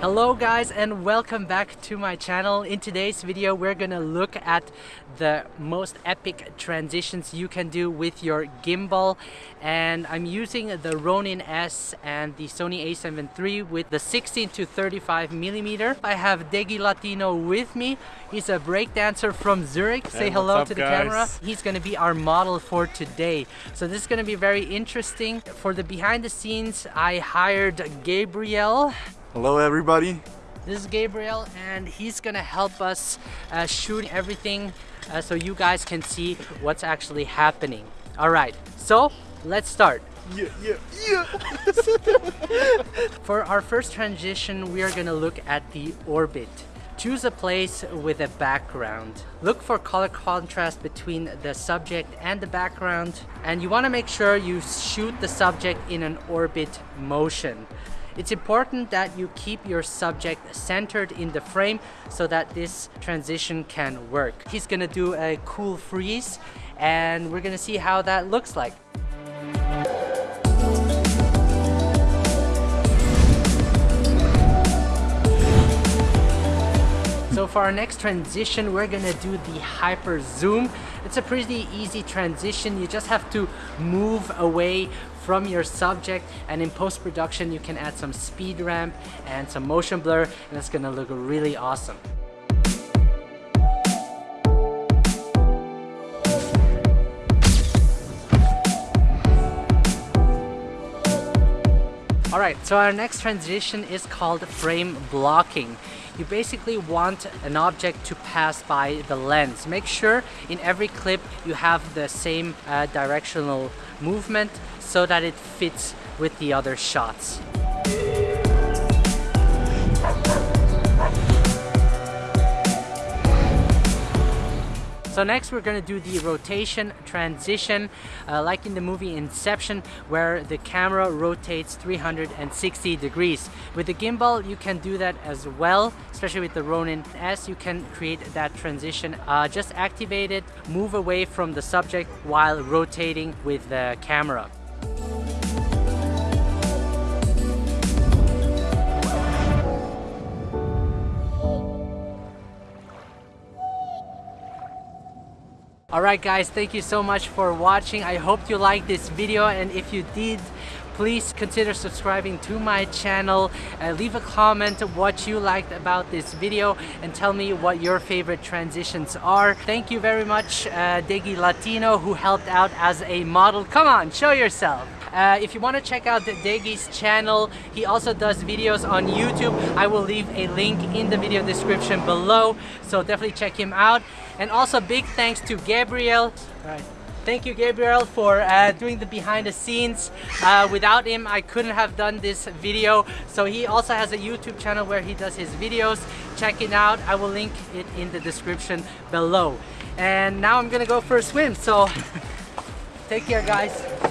Hello guys and welcome back to my channel. In today's video we're gonna look at the most epic transitions you can do with your gimbal and I'm using the Ronin S and the Sony a7 III with the 16 to 35 millimeter. I have Degi Latino with me. He's a breakdancer from Zurich. Say Hey, hello what's to the guys? camera. He's gonna be our model for today. So this is gonna be very interesting. For the behind the scenes I hired Gabriel Hello everybody. this is Gabriel and he's gonna help us uh, shoot everything uh, so you guys can see what's actually happening. All right, so let's start. Yeah, yeah, yeah. For our first transition, we are gonna look at the orbit. Choose a place with a background. Look for color contrast between the subject and the background. And you wanna make sure you shoot the subject in an orbit motion. It's important that you keep your subject centered in the frame so that this transition can work. He's gonna do a cool freeze and we're gonna see how that looks like. For our next transition, we're gonna do the hyper zoom. It's a pretty easy transition. You just have to move away from your subject and in post-production you can add some speed ramp and some motion blur and it's gonna look really awesome. All right, so our next transition is called frame blocking. You basically want an object to pass by the lens. Make sure in every clip you have the same uh, directional movement so that it fits with the other shots. So next we're gonna do the rotation transition, uh, like in the movie Inception, where the camera rotates 360 degrees. With the gimbal, you can do that as well, especially with the Ronin S, you can create that transition. Uh, just activate it, move away from the subject while rotating with the camera. Alright guys, thank you so much for watching. I hope you liked this video and if you did, please consider subscribing to my channel. Uh, leave a comment what you liked about this video and tell me what your favorite transitions are. Thank you very much uh, Degi Latino who helped out as a model. Come on, show yourself. Uh, if you want to check out Degi's channel, he also does videos on YouTube. I will leave a link in the video description below, so definitely check him out. And also big thanks to Gabriel. All right. Thank you, Gabriel, for uh, doing the behind the scenes. Uh, without him, I couldn't have done this video. So he also has a YouTube channel where he does his videos. Check it out. I will link it in the description below. And now I'm gonna go for a swim. So take care, guys.